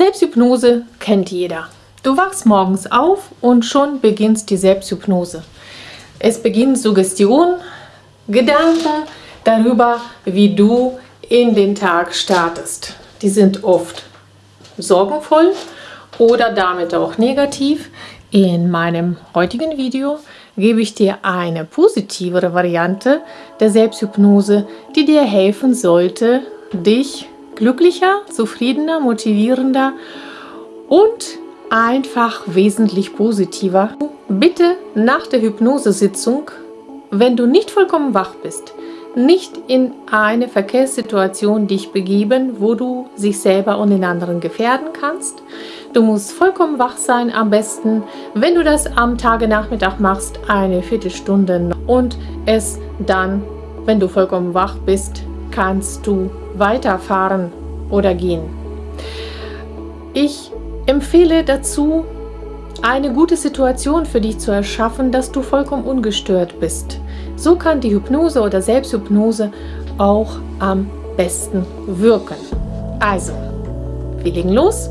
Selbsthypnose kennt jeder. Du wachst morgens auf und schon beginnt die Selbsthypnose. Es beginnt Suggestion, Gedanken darüber, wie du in den Tag startest. Die sind oft sorgenvoll oder damit auch negativ. In meinem heutigen Video gebe ich dir eine positivere Variante der Selbsthypnose, die dir helfen sollte, dich glücklicher, zufriedener, motivierender und einfach wesentlich positiver. Bitte nach der Hypnosesitzung, wenn du nicht vollkommen wach bist, nicht in eine Verkehrssituation dich begeben, wo du sich selber und den anderen gefährden kannst. Du musst vollkommen wach sein, am besten, wenn du das am Tagenachmittag machst, eine Viertelstunde und es dann, wenn du vollkommen wach bist, kannst du weiterfahren oder gehen. Ich empfehle dazu, eine gute Situation für dich zu erschaffen, dass du vollkommen ungestört bist. So kann die Hypnose oder Selbsthypnose auch am besten wirken. Also, wir legen los,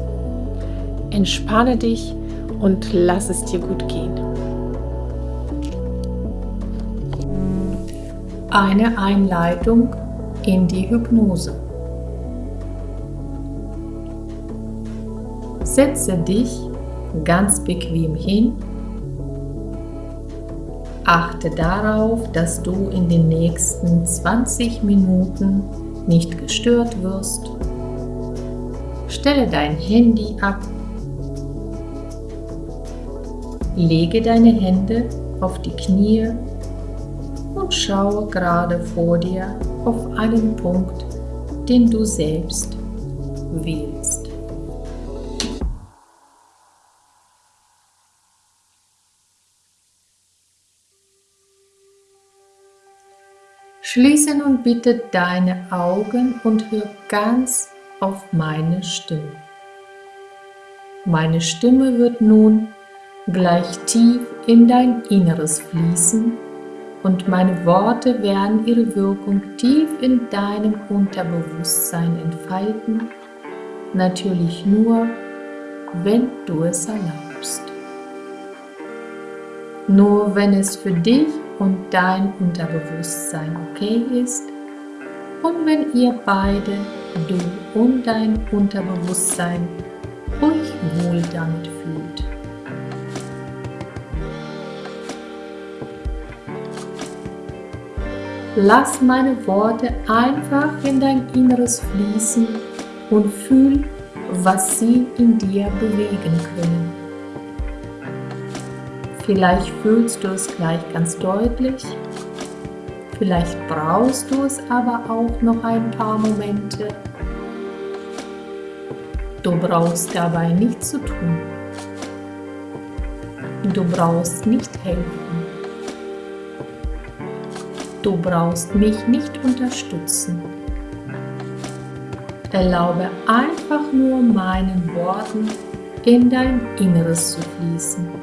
entspanne dich und lass es dir gut gehen. Eine Einleitung in die Hypnose. Setze dich ganz bequem hin. Achte darauf, dass du in den nächsten 20 Minuten nicht gestört wirst. Stelle dein Handy ab. Lege deine Hände auf die Knie und schaue gerade vor dir auf einen Punkt, den du selbst wählst. Schließe nun bitte deine Augen und hör ganz auf meine Stimme. Meine Stimme wird nun gleich tief in dein Inneres fließen und meine Worte werden ihre Wirkung tief in deinem Unterbewusstsein entfalten, natürlich nur, wenn du es erlaubst. Nur wenn es für dich und dein Unterbewusstsein okay ist und wenn ihr beide, du und dein Unterbewusstsein, euch wohl damit fühlt. Lass meine Worte einfach in dein Inneres fließen und fühl, was sie in dir bewegen können. Vielleicht fühlst du es gleich ganz deutlich, vielleicht brauchst du es aber auch noch ein paar Momente. Du brauchst dabei nichts zu tun. Du brauchst nicht helfen. Du brauchst mich nicht unterstützen. Erlaube einfach nur meinen Worten in dein Inneres zu fließen.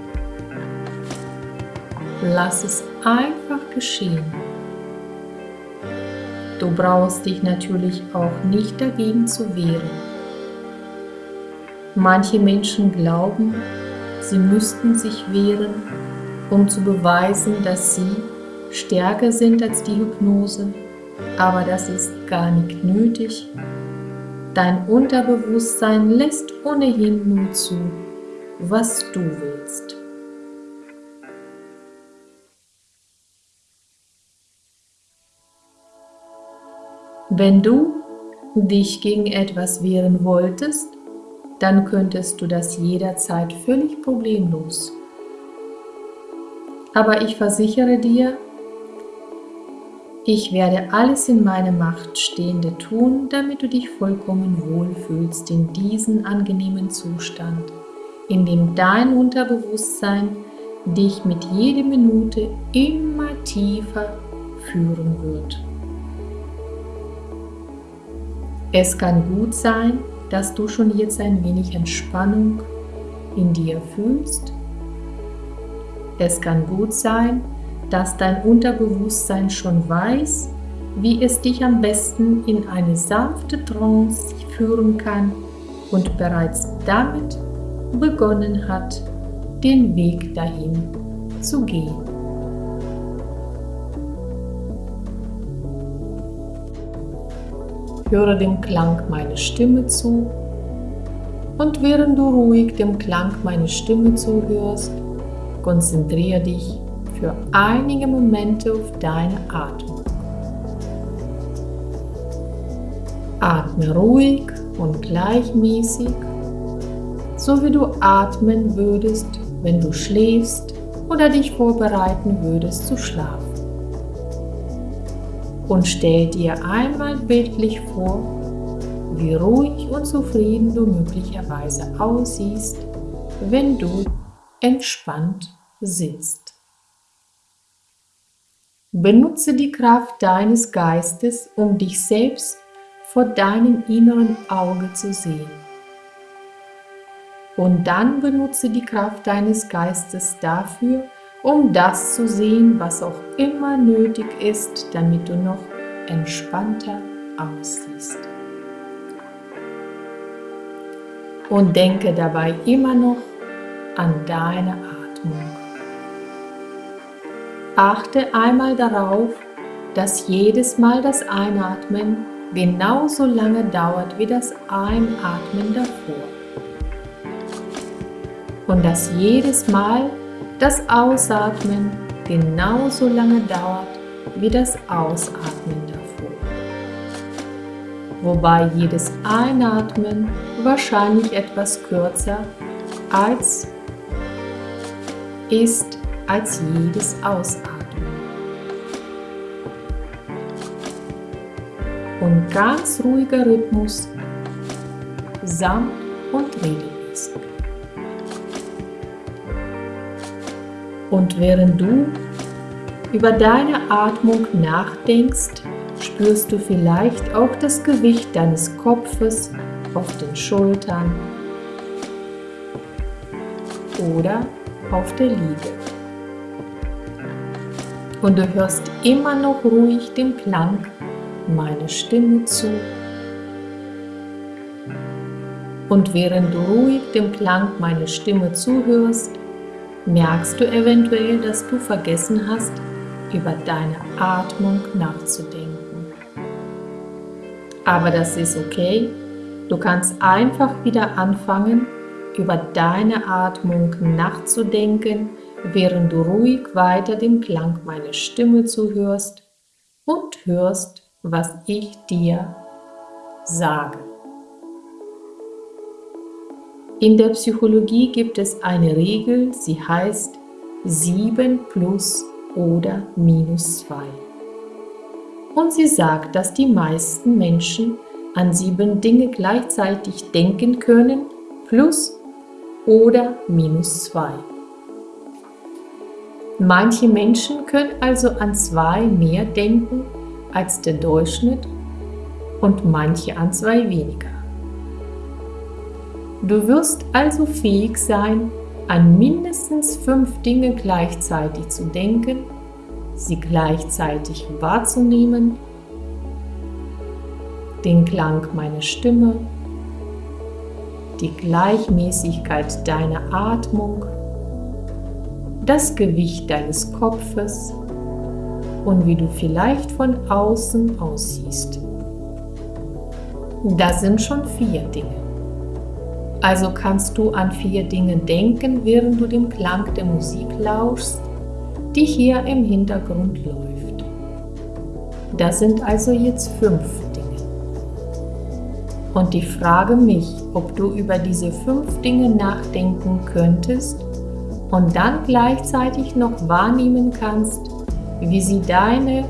Lass es einfach geschehen. Du brauchst dich natürlich auch nicht dagegen zu wehren. Manche Menschen glauben, sie müssten sich wehren, um zu beweisen, dass sie stärker sind als die Hypnose, aber das ist gar nicht nötig. Dein Unterbewusstsein lässt ohnehin nur zu, was du willst. Wenn du dich gegen etwas wehren wolltest, dann könntest du das jederzeit völlig problemlos. Aber ich versichere dir, ich werde alles in meiner Macht Stehende tun, damit du dich vollkommen wohlfühlst in diesem angenehmen Zustand, in dem dein Unterbewusstsein dich mit jeder Minute immer tiefer führen wird. Es kann gut sein, dass du schon jetzt ein wenig Entspannung in dir fühlst. Es kann gut sein, dass dein Unterbewusstsein schon weiß, wie es dich am besten in eine sanfte Trance führen kann, und bereits damit begonnen hat, den Weg dahin zu gehen. Höre dem Klang meiner Stimme zu und während du ruhig dem Klang meiner Stimme zuhörst, konzentriere dich für einige Momente auf deine Atmung. Atme ruhig und gleichmäßig, so wie du atmen würdest, wenn du schläfst oder dich vorbereiten würdest zu schlafen. Und stell dir einmal bildlich vor, wie ruhig und zufrieden du möglicherweise aussiehst, wenn du entspannt sitzt. Benutze die Kraft deines Geistes, um dich selbst vor deinem inneren Auge zu sehen. Und dann benutze die Kraft deines Geistes dafür, um das zu sehen, was auch immer nötig ist, damit du noch entspannter aussiehst. Und denke dabei immer noch an deine Atmung. Achte einmal darauf, dass jedes Mal das Einatmen genauso lange dauert wie das Einatmen davor. Und dass jedes Mal das Ausatmen genauso lange dauert wie das Ausatmen davor. Wobei jedes Einatmen wahrscheinlich etwas kürzer als ist als jedes Ausatmen. Und ganz ruhiger Rhythmus, sanft und regelmäßig. Und während du über deine Atmung nachdenkst, spürst du vielleicht auch das Gewicht deines Kopfes auf den Schultern oder auf der Liege. Und du hörst immer noch ruhig dem Klang meiner Stimme zu. Und während du ruhig dem Klang meiner Stimme zuhörst, merkst du eventuell, dass du vergessen hast, über deine Atmung nachzudenken. Aber das ist okay. Du kannst einfach wieder anfangen, über deine Atmung nachzudenken, während du ruhig weiter dem Klang meiner Stimme zuhörst und hörst, was ich dir sage. In der Psychologie gibt es eine Regel, sie heißt 7 plus oder minus 2. Und sie sagt, dass die meisten Menschen an sieben Dinge gleichzeitig denken können, plus oder minus 2. Manche Menschen können also an zwei mehr denken als der Durchschnitt und manche an zwei weniger. Du wirst also fähig sein, an mindestens fünf Dinge gleichzeitig zu denken, sie gleichzeitig wahrzunehmen, den Klang meiner Stimme, die Gleichmäßigkeit deiner Atmung, das Gewicht deines Kopfes und wie du vielleicht von außen aussiehst. Das sind schon vier Dinge. Also kannst du an vier Dinge denken, während du dem Klang der Musik lauschst, die hier im Hintergrund läuft. Das sind also jetzt fünf Dinge. Und ich frage mich, ob du über diese fünf Dinge nachdenken könntest und dann gleichzeitig noch wahrnehmen kannst, wie sie deine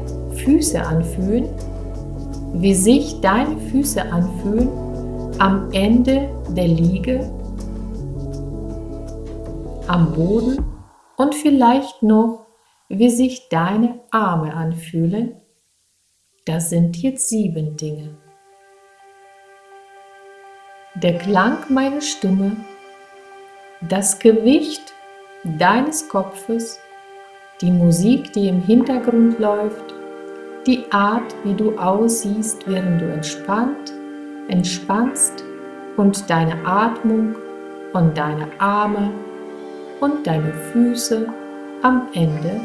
Füße anfühlen, wie sich deine Füße anfühlen am Ende der Liege, am Boden und vielleicht noch, wie sich deine Arme anfühlen. Das sind jetzt sieben Dinge. Der Klang meiner Stimme, das Gewicht deines Kopfes, die Musik, die im Hintergrund läuft, die Art, wie du aussiehst, während du entspannt, entspannst und deine Atmung und deine Arme und deine Füße am Ende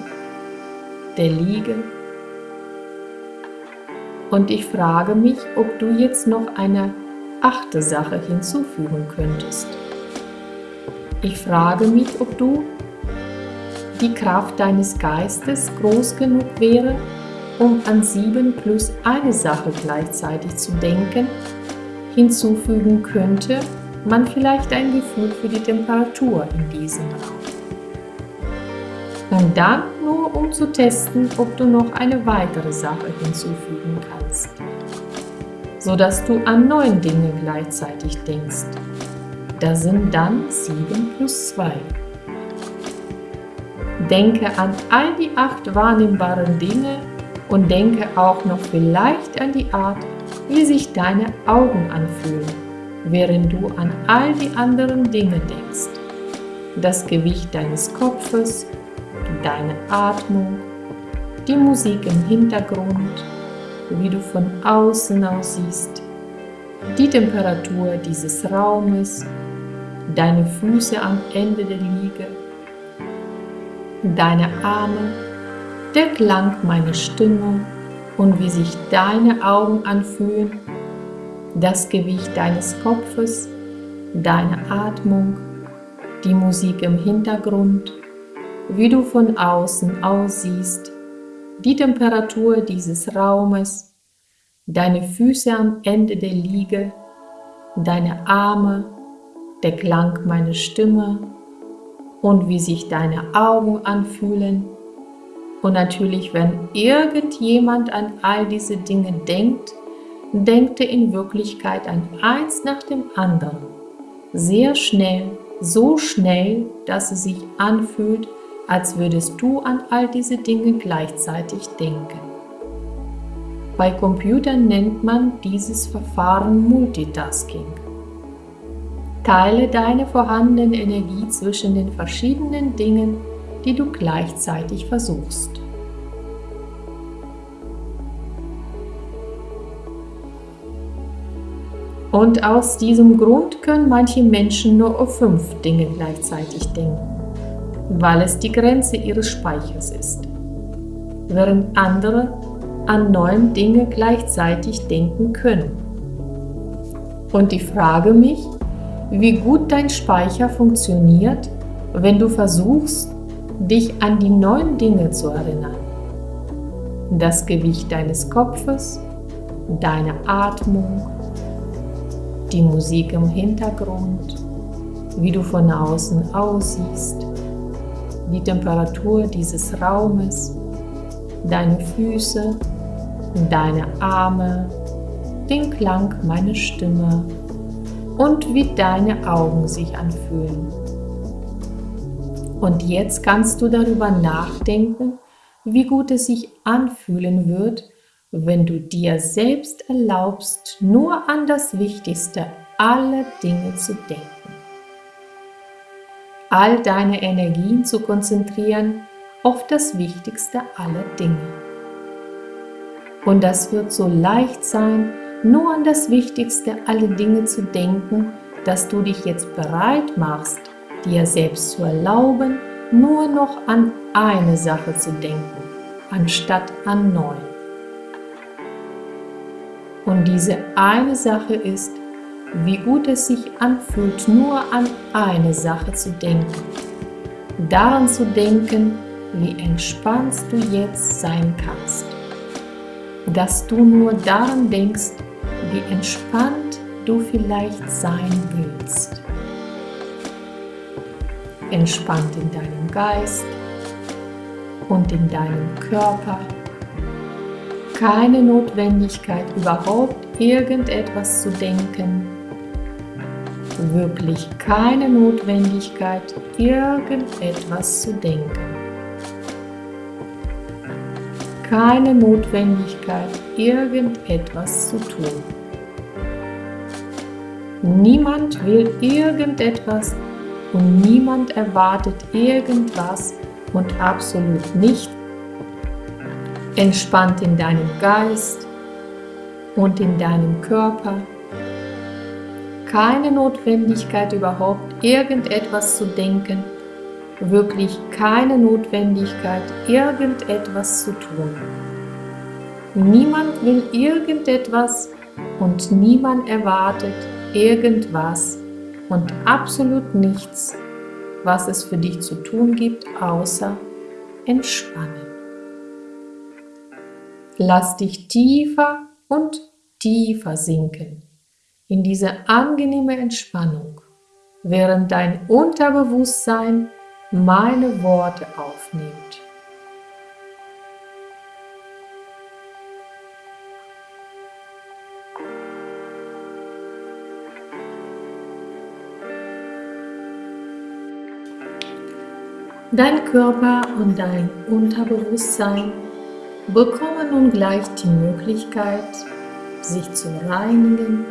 der Liege. Und ich frage mich, ob du jetzt noch eine achte Sache hinzufügen könntest. Ich frage mich, ob du die Kraft deines Geistes groß genug wäre, um an sieben plus eine Sache gleichzeitig zu denken, hinzufügen könnte man vielleicht ein Gefühl für die Temperatur in diesem Raum. Und dann nur um zu testen, ob du noch eine weitere Sache hinzufügen kannst, sodass du an neun Dinge gleichzeitig denkst. Das sind dann 7 plus 2. Denke an all die acht wahrnehmbaren Dinge und denke auch noch vielleicht an die Art, wie sich deine Augen anfühlen, während du an all die anderen Dinge denkst. Das Gewicht deines Kopfes, deine Atmung, die Musik im Hintergrund, wie du von außen aussiehst, die Temperatur dieses Raumes, deine Füße am Ende der Liege, deine Arme, der Klang meiner Stimme und wie sich deine Augen anfühlen, das Gewicht deines Kopfes, deine Atmung, die Musik im Hintergrund, wie du von außen aussiehst, die Temperatur dieses Raumes, deine Füße am Ende der Liege, deine Arme, der Klang meiner Stimme und wie sich deine Augen anfühlen. Und natürlich, wenn irgendjemand an all diese Dinge denkt, denkt er in Wirklichkeit an eins nach dem anderen. Sehr schnell, so schnell, dass es sich anfühlt, als würdest du an all diese Dinge gleichzeitig denken. Bei Computern nennt man dieses Verfahren Multitasking. Teile deine vorhandene Energie zwischen den verschiedenen Dingen, die du gleichzeitig versuchst. Und aus diesem Grund können manche Menschen nur auf fünf Dinge gleichzeitig denken weil es die Grenze ihres Speichers ist, während andere an neun Dinge gleichzeitig denken können. Und ich frage mich, wie gut dein Speicher funktioniert, wenn du versuchst, dich an die neuen Dinge zu erinnern. Das Gewicht deines Kopfes, deine Atmung, die Musik im Hintergrund, wie du von außen aussiehst, die Temperatur dieses Raumes, deine Füße, deine Arme, den Klang meiner Stimme und wie deine Augen sich anfühlen. Und jetzt kannst du darüber nachdenken, wie gut es sich anfühlen wird, wenn du dir selbst erlaubst, nur an das Wichtigste aller Dinge zu denken all deine Energien zu konzentrieren auf das Wichtigste aller Dinge. Und das wird so leicht sein, nur an das Wichtigste aller Dinge zu denken, dass du dich jetzt bereit machst, dir selbst zu erlauben, nur noch an eine Sache zu denken, anstatt an neun. Und diese eine Sache ist, wie gut es sich anfühlt, nur an eine Sache zu denken. Daran zu denken, wie entspannt du jetzt sein kannst. Dass du nur daran denkst, wie entspannt du vielleicht sein willst. Entspannt in deinem Geist und in deinem Körper. Keine Notwendigkeit überhaupt irgendetwas zu denken, wirklich keine Notwendigkeit, irgendetwas zu denken. Keine Notwendigkeit, irgendetwas zu tun. Niemand will irgendetwas und niemand erwartet irgendwas und absolut nicht. Entspannt in deinem Geist und in deinem Körper keine Notwendigkeit überhaupt irgendetwas zu denken, wirklich keine Notwendigkeit irgendetwas zu tun. Niemand will irgendetwas und niemand erwartet irgendwas und absolut nichts, was es für dich zu tun gibt, außer entspannen. Lass dich tiefer und tiefer sinken in diese angenehme Entspannung, während dein Unterbewusstsein meine Worte aufnimmt. Dein Körper und dein Unterbewusstsein bekommen nun gleich die Möglichkeit, sich zu reinigen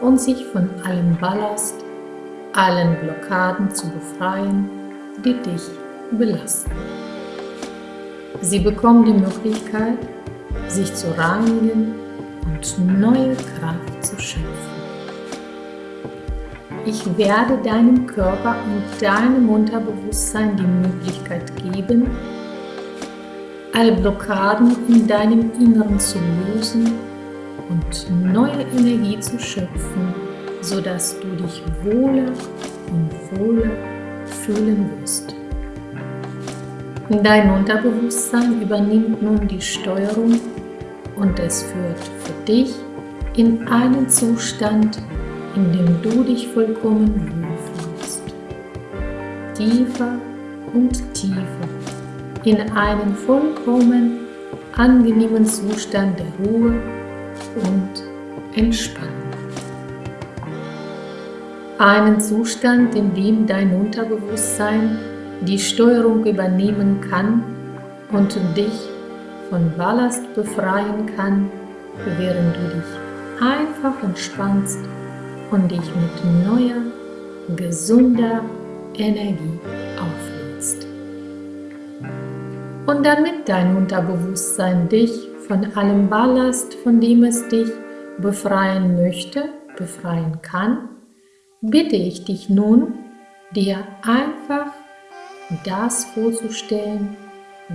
und sich von allem Ballast, allen Blockaden zu befreien, die dich belasten. Sie bekommen die Möglichkeit, sich zu reinigen und neue Kraft zu schöpfen. Ich werde deinem Körper und deinem Unterbewusstsein die Möglichkeit geben, alle Blockaden in deinem Inneren zu lösen und neue Energie zu schöpfen, sodass du dich wohler und wohler fühlen wirst. Dein Unterbewusstsein übernimmt nun die Steuerung und es führt für dich in einen Zustand, in dem du dich vollkommen wohlfühlst. Tiefer und tiefer in einen vollkommen angenehmen Zustand der Ruhe und Entspannung. Einen Zustand, in dem dein Unterbewusstsein die Steuerung übernehmen kann und dich von Ballast befreien kann, während du dich einfach entspannst und dich mit neuer, gesunder Energie auflädst. Und damit dein Unterbewusstsein dich von allem Ballast, von dem es dich befreien möchte, befreien kann, bitte ich dich nun, dir einfach das vorzustellen,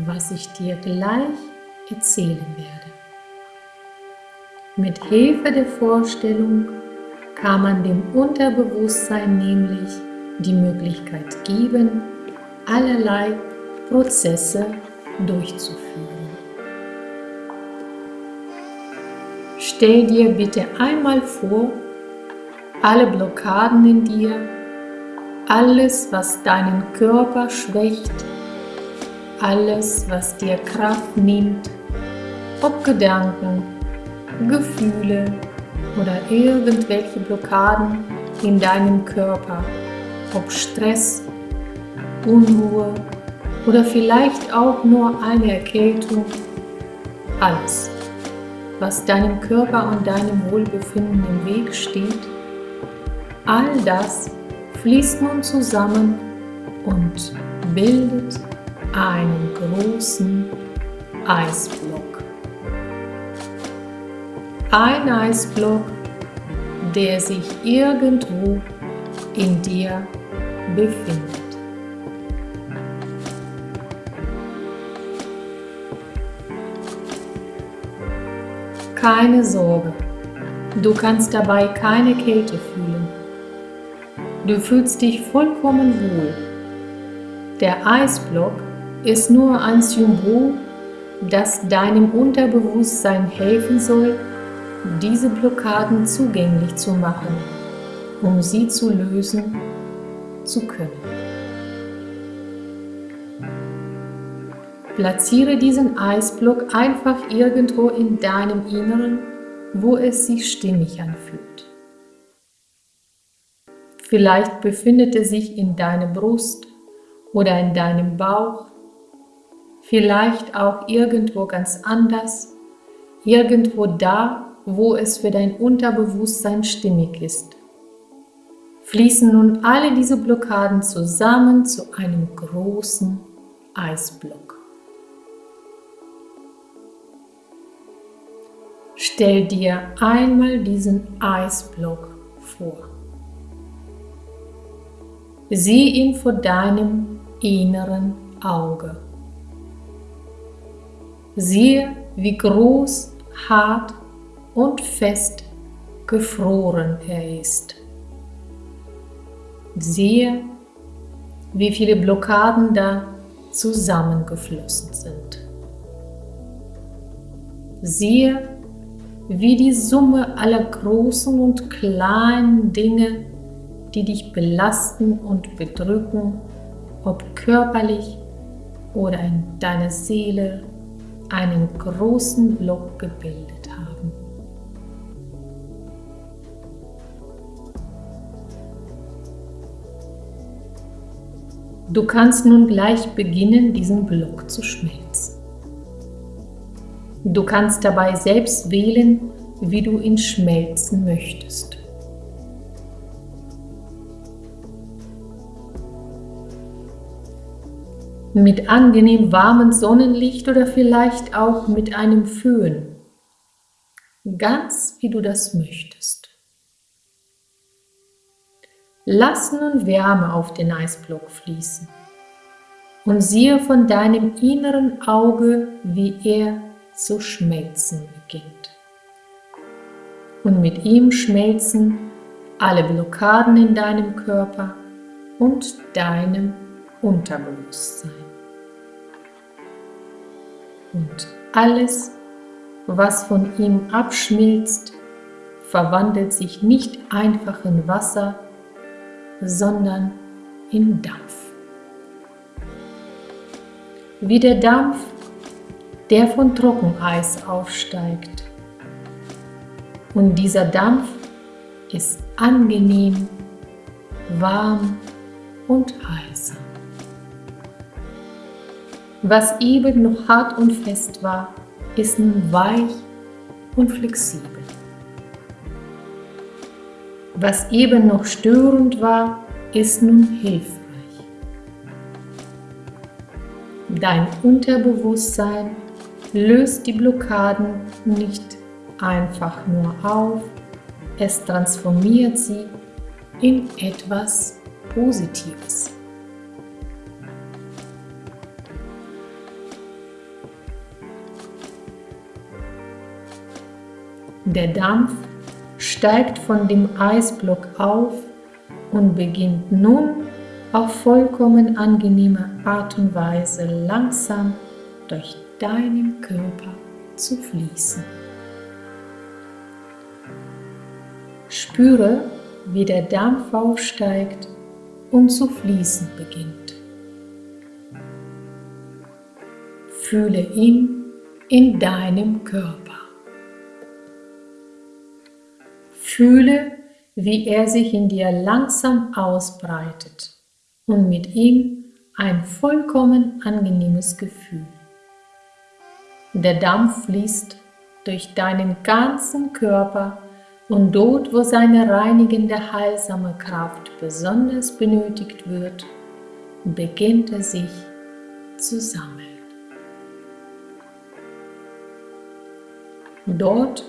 was ich dir gleich erzählen werde. Mit Hilfe der Vorstellung kann man dem Unterbewusstsein nämlich die Möglichkeit geben, allerlei Prozesse durchzuführen. Stell dir bitte einmal vor, alle Blockaden in dir, alles, was deinen Körper schwächt, alles, was dir Kraft nimmt, ob Gedanken, Gefühle oder irgendwelche Blockaden in deinem Körper, ob Stress, Unruhe oder vielleicht auch nur eine Erkältung, alles was deinem Körper und deinem Wohlbefinden im Weg steht, all das fließt nun zusammen und bildet einen großen Eisblock. Ein Eisblock, der sich irgendwo in dir befindet. Keine Sorge, du kannst dabei keine Kälte fühlen. Du fühlst dich vollkommen wohl. Der Eisblock ist nur ein Symbol, das deinem Unterbewusstsein helfen soll, diese Blockaden zugänglich zu machen, um sie zu lösen zu können. Platziere diesen Eisblock einfach irgendwo in deinem Inneren, wo es sich stimmig anfühlt. Vielleicht befindet er sich in deiner Brust oder in deinem Bauch, vielleicht auch irgendwo ganz anders, irgendwo da, wo es für dein Unterbewusstsein stimmig ist. Fließen nun alle diese Blockaden zusammen zu einem großen Eisblock. Stell dir einmal diesen Eisblock vor. Sieh ihn vor deinem inneren Auge. Siehe, wie groß, hart und fest gefroren er ist. Siehe, wie viele Blockaden da zusammengeflossen sind. Siehe, wie die Summe aller großen und kleinen Dinge, die dich belasten und bedrücken, ob körperlich oder in deiner Seele, einen großen Block gebildet haben. Du kannst nun gleich beginnen, diesen Block zu schmelzen. Du kannst dabei selbst wählen, wie du ihn schmelzen möchtest. Mit angenehm warmem Sonnenlicht oder vielleicht auch mit einem Föhn. Ganz wie du das möchtest. Lass nun Wärme auf den Eisblock fließen und siehe von deinem inneren Auge, wie er zu schmelzen beginnt. Und mit ihm schmelzen alle Blockaden in deinem Körper und deinem Unterbewusstsein. Und alles, was von ihm abschmilzt, verwandelt sich nicht einfach in Wasser, sondern in Dampf. Wie der Dampf der von Trockeneis aufsteigt. Und dieser Dampf ist angenehm, warm und heißer. Was eben noch hart und fest war, ist nun weich und flexibel. Was eben noch störend war, ist nun hilfreich. Dein Unterbewusstsein löst die Blockaden nicht einfach nur auf, es transformiert sie in etwas Positives. Der Dampf steigt von dem Eisblock auf und beginnt nun auf vollkommen angenehme Art und Weise langsam durch deinem Körper zu fließen. Spüre, wie der Dampf aufsteigt und zu fließen beginnt. Fühle ihn in deinem Körper. Fühle, wie er sich in dir langsam ausbreitet und mit ihm ein vollkommen angenehmes Gefühl. Der Dampf fließt durch deinen ganzen Körper und dort, wo seine reinigende, heilsame Kraft besonders benötigt wird, beginnt er sich zu sammeln. Dort,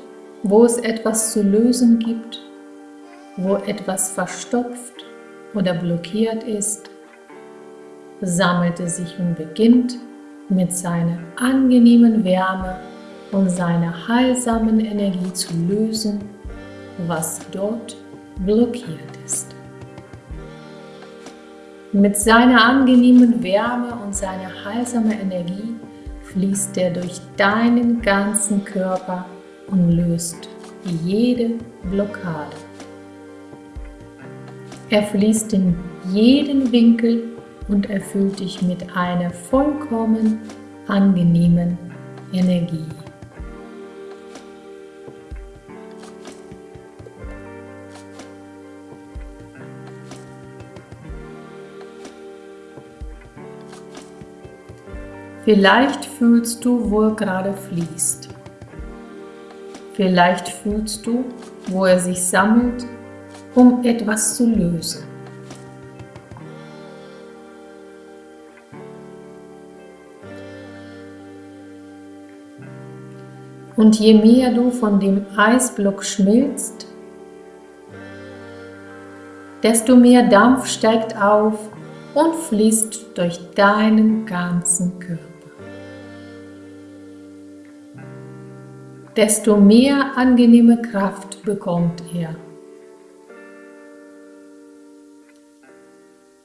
wo es etwas zu lösen gibt, wo etwas verstopft oder blockiert ist, sammelt es sich und beginnt mit seiner angenehmen Wärme und seiner heilsamen Energie zu lösen, was dort blockiert ist. Mit seiner angenehmen Wärme und seiner heilsamen Energie fließt er durch deinen ganzen Körper und löst jede Blockade. Er fließt in jeden Winkel und erfüllt dich mit einer vollkommen angenehmen Energie. Vielleicht fühlst du, wo er gerade fließt. Vielleicht fühlst du, wo er sich sammelt, um etwas zu lösen. Und je mehr du von dem Eisblock schmilzt, desto mehr Dampf steigt auf und fließt durch deinen ganzen Körper. Desto mehr angenehme Kraft bekommt er.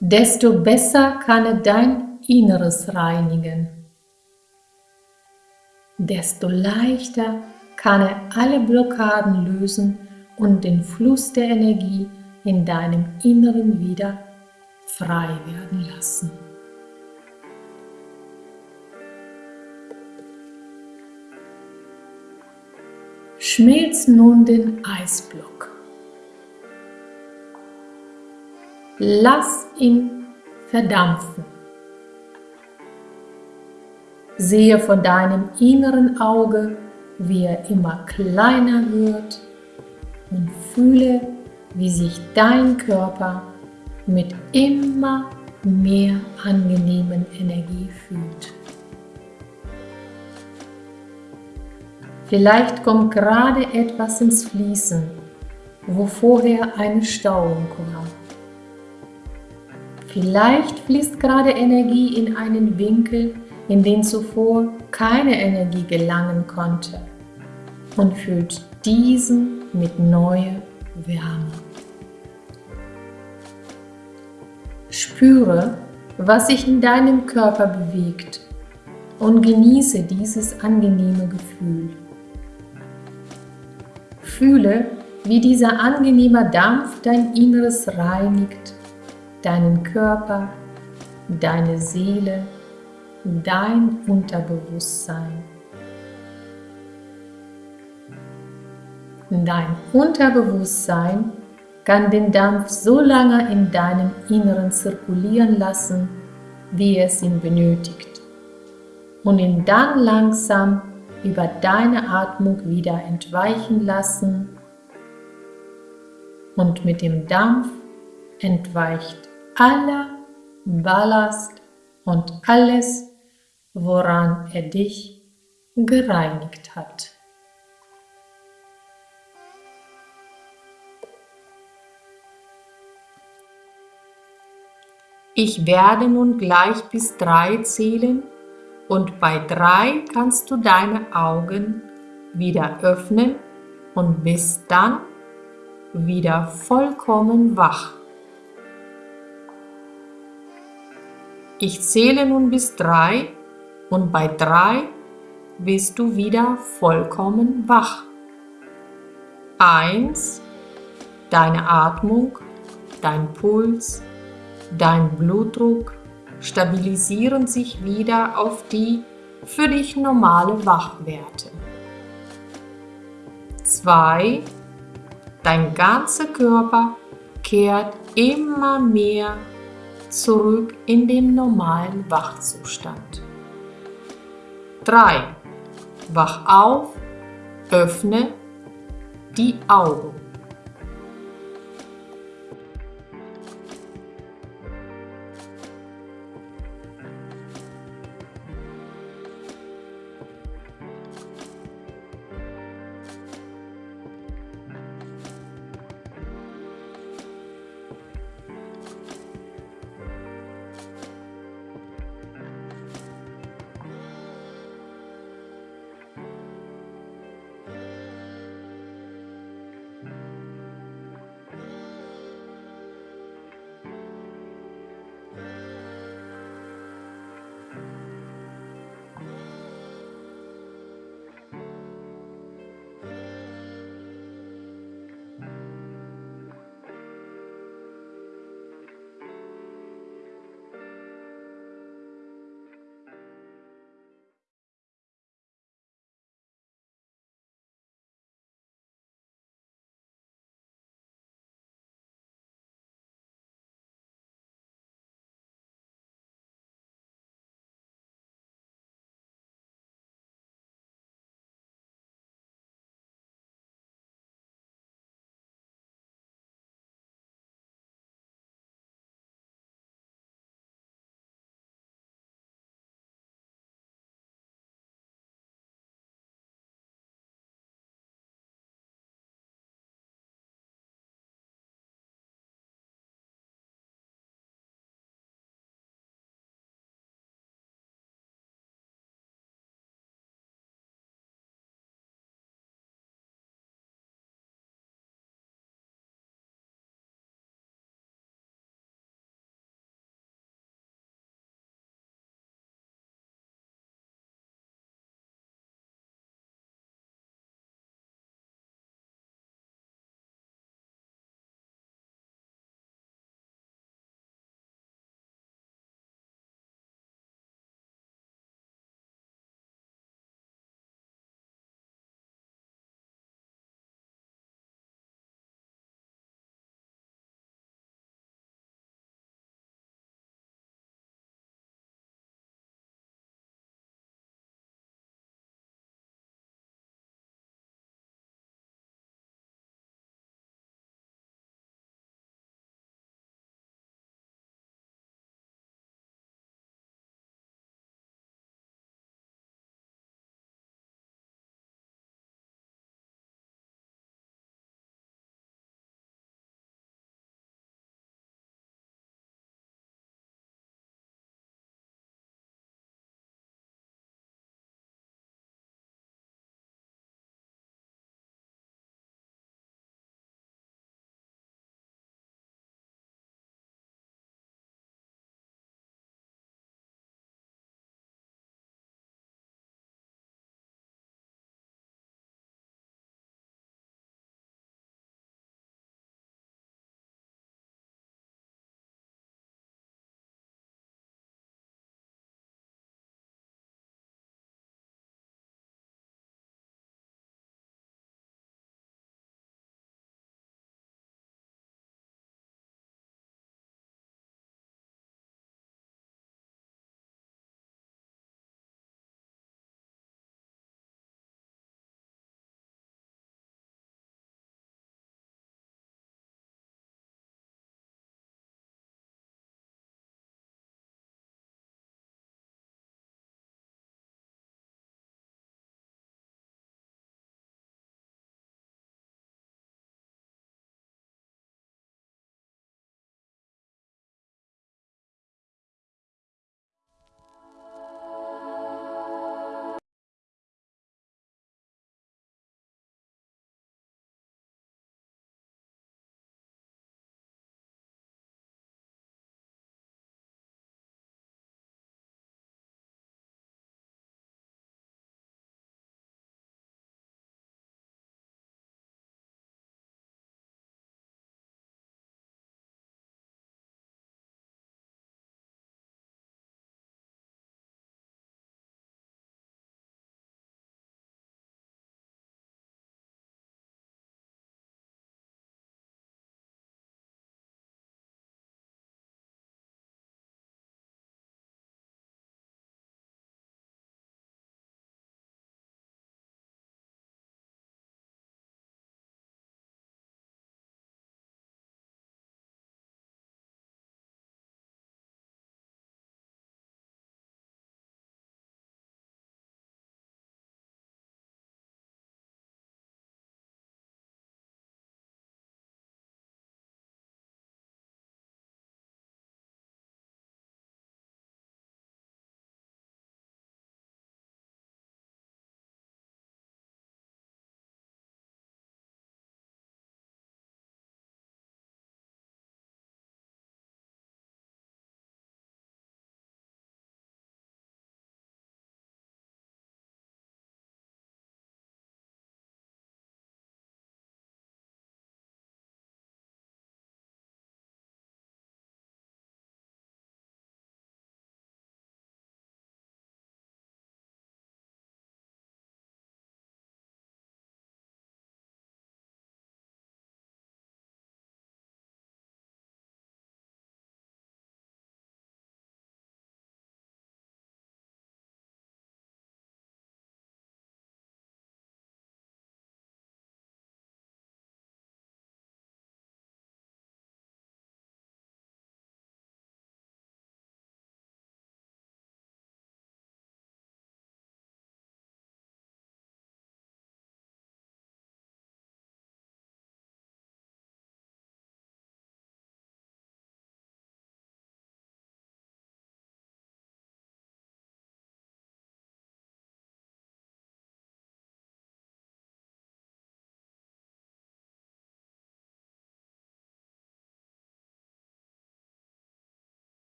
Desto besser kann er dein Inneres reinigen. Desto leichter kann er alle Blockaden lösen und den Fluss der Energie in deinem Inneren wieder frei werden lassen. Schmilz nun den Eisblock. Lass ihn verdampfen. Sehe vor deinem inneren Auge, wie er immer kleiner wird und fühle, wie sich dein Körper mit immer mehr angenehmen Energie fühlt. Vielleicht kommt gerade etwas ins Fließen, wo vorher eine Stauung war. Vielleicht fließt gerade Energie in einen Winkel, in den zuvor keine Energie gelangen konnte und füllt diesen mit neuer Wärme. Spüre, was sich in deinem Körper bewegt und genieße dieses angenehme Gefühl. Fühle, wie dieser angenehme Dampf dein Inneres reinigt, deinen Körper, deine Seele, dein Unterbewusstsein. Dein Unterbewusstsein kann den Dampf so lange in deinem Inneren zirkulieren lassen, wie es ihn benötigt und ihn dann langsam über deine Atmung wieder entweichen lassen und mit dem Dampf entweicht aller Ballast und alles, woran er dich gereinigt hat. Ich werde nun gleich bis drei zählen und bei drei kannst du deine Augen wieder öffnen und bist dann wieder vollkommen wach. Ich zähle nun bis drei und bei drei bist du wieder vollkommen wach. Eins, deine Atmung, dein Puls, Dein Blutdruck stabilisieren sich wieder auf die für dich normale Wachwerte. 2. Dein ganzer Körper kehrt immer mehr zurück in den normalen Wachzustand. 3. Wach auf, öffne die Augen.